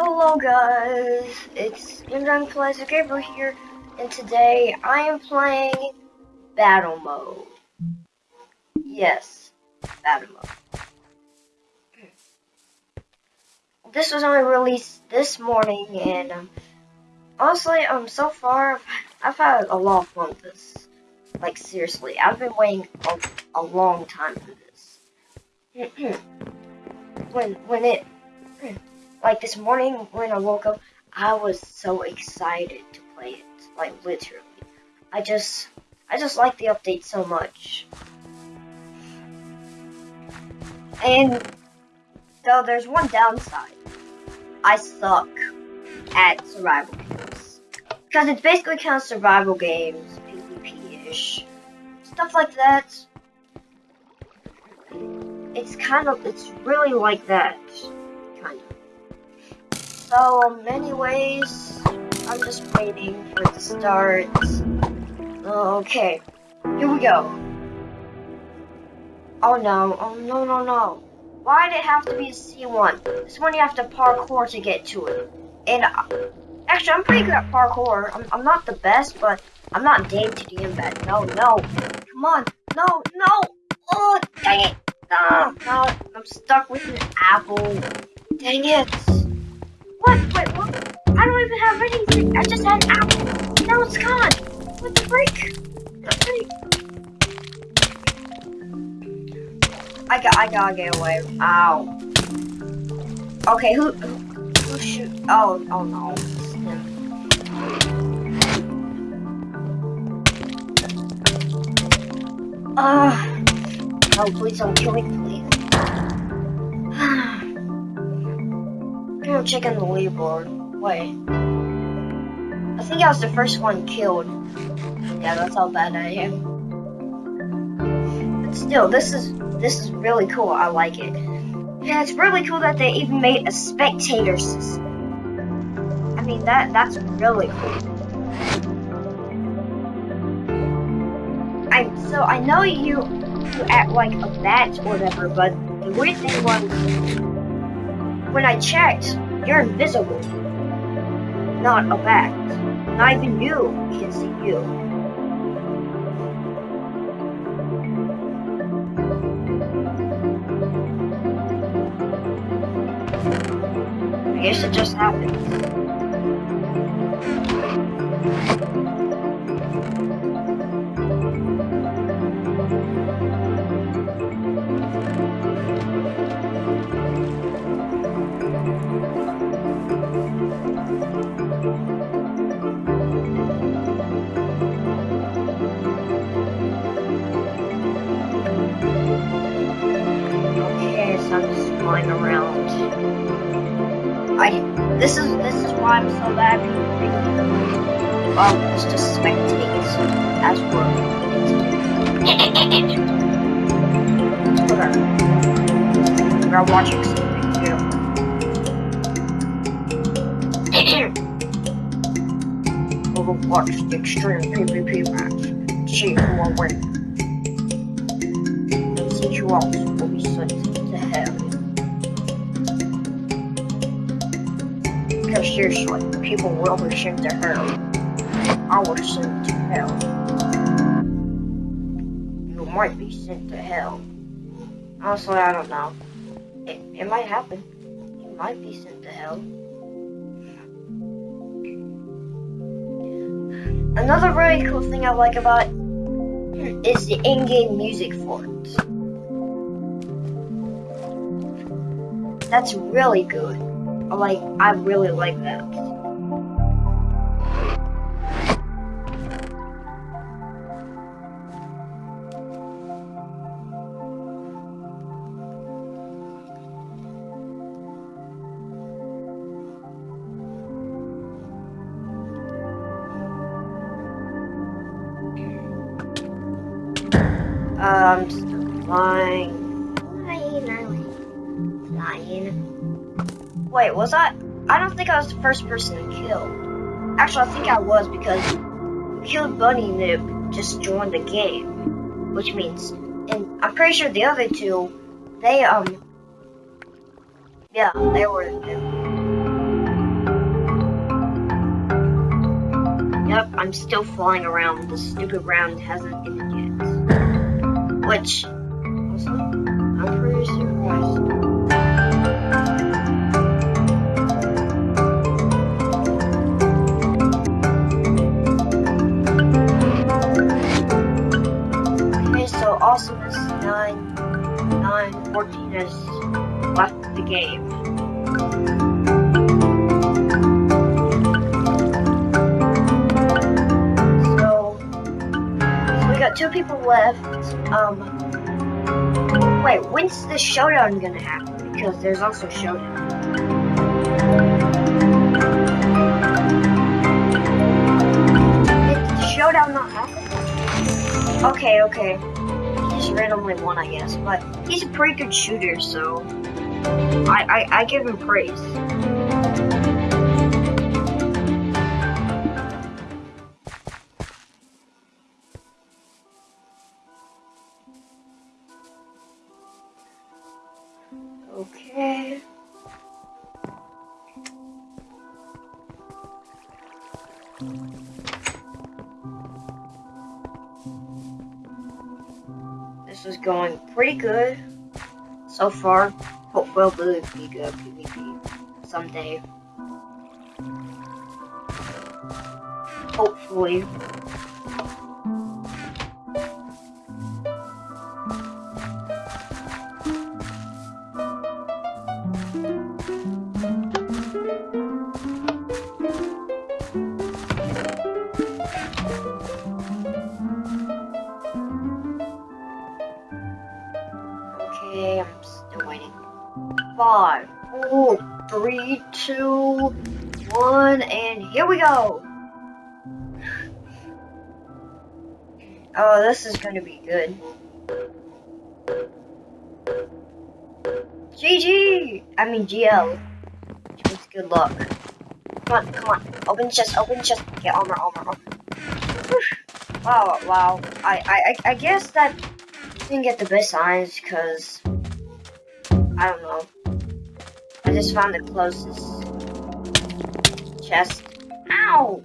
Hello guys, it's Young Plays Gabriel here, and today I am playing Battle Mode. Yes, Battle Mode. This was only released this morning, and um, honestly, um, so far, I've had a lot of fun with this. Like, seriously, I've been waiting a, a long time for this. when, when it like this morning when I woke up, I was so excited to play it. Like literally. I just I just like the update so much. And though there's one downside. I suck at survival games. Because it's basically kind of survival games, PvP-ish. Stuff like that. It's kind of, it's really like that. Kind of. So, in many ways, I'm just waiting for it to start. Okay, here we go. Oh no, oh no, no, no. Why did it have to be a C1? This one you have to parkour to get to it. And, uh, actually, I'm pretty good at parkour. I'm, I'm not the best, but I'm not Dave to the bad. No, no. Come on. No, no. Oh, dang it. No, no, I'm stuck with an apple. Dang it. What? Wait, what? I don't even have anything. I just had apple. Now it's gone. What the freak? The freak? I got. I gotta get away. Ow. Okay, who? Who, who shoot? Oh, oh no. Ah. Uh, oh, please don't kill me, please. The leaderboard. Wait. I think I was the first one killed. Yeah, that's how bad I am. But still, this is this is really cool. I like it. Yeah, it's really cool that they even made a spectator system. I mean, that that's really cool. I so I know you you act like a bat or whatever, but the weird thing was when I checked, you're invisible. Not a bat. Not even you can see you. I guess it just happened. Flying around. I this is this is why I'm so bad well just to spectate as we're whatever. We're watching something too. Overwatch the extreme PvP match. See who will win. See who else will be sent to hell. Because seriously, people will be sent to hell. I was sent to hell. You might be sent to hell. Honestly, I don't know. It, it might happen. You might be sent to hell. Another really cool thing I like about it is the in-game music for it. That's really good. Like, I really like that. I'm just flying. Flying, flying. Wait, was I? I don't think I was the first person to kill. Actually, I think I was because Killed Bunny Noob just joined the game, which means, and I'm pretty sure the other two, they um, yeah, they were new. Yep, I'm still flying around. This stupid round hasn't ended yet. Which, the game. So, so we got two people left. Um, wait, when's the showdown gonna happen? Because there's also showdown. Did the showdown not happen? Okay, okay. He's randomly won, I guess, but he's a pretty good shooter, so I I, I give him praise. Okay. This is going pretty good so far. Hopefully it'll be good PvP someday. Hopefully. Five, four, three, two, one, and here we go. Oh, this is gonna be good. GG! I mean GL. Good luck. Come on, come on. Open chest, open chest. Get armor, armor, armor. Wow, wow. I, I I guess that didn't get the best signs because I don't know. I just found the closest chest. Ow!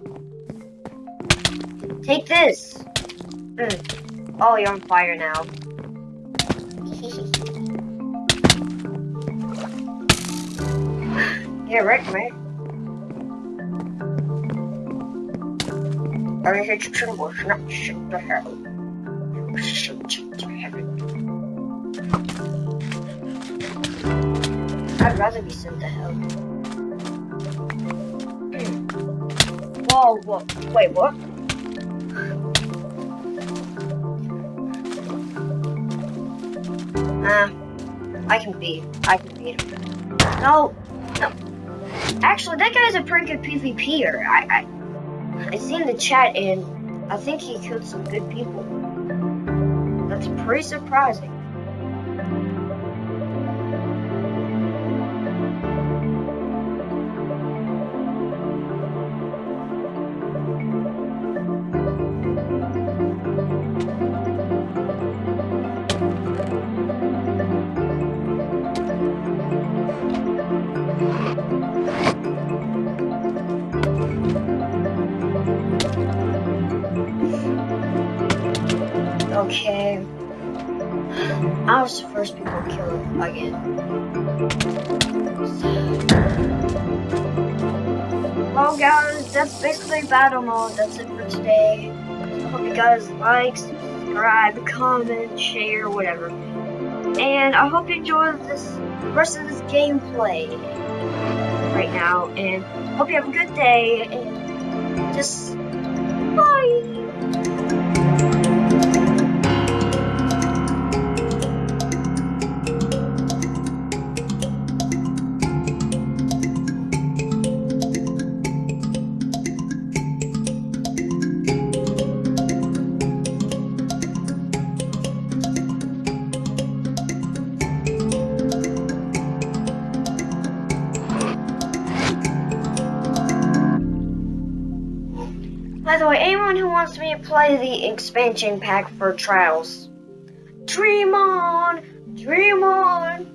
Take this. Mm. Oh, you're on fire now. yeah, right, was not shit to hell. I'd rather be sent to hell. Hmm. Whoa, whoa, wait, what? Uh, I can beat, I can beat him. No, no. Actually, that guy's a pretty good PvPer. I, I, I seen the chat and I think he killed some good people. That's pretty surprising. I was the first people to kill him again. Well guys, that's basically battle mode. That's it for today. Hope you guys like, subscribe, comment, share, whatever. And I hope you enjoy this rest of this gameplay right now. And hope you have a good day. And just By the way, anyone who wants me to play the expansion pack for Trials, dream on, dream on.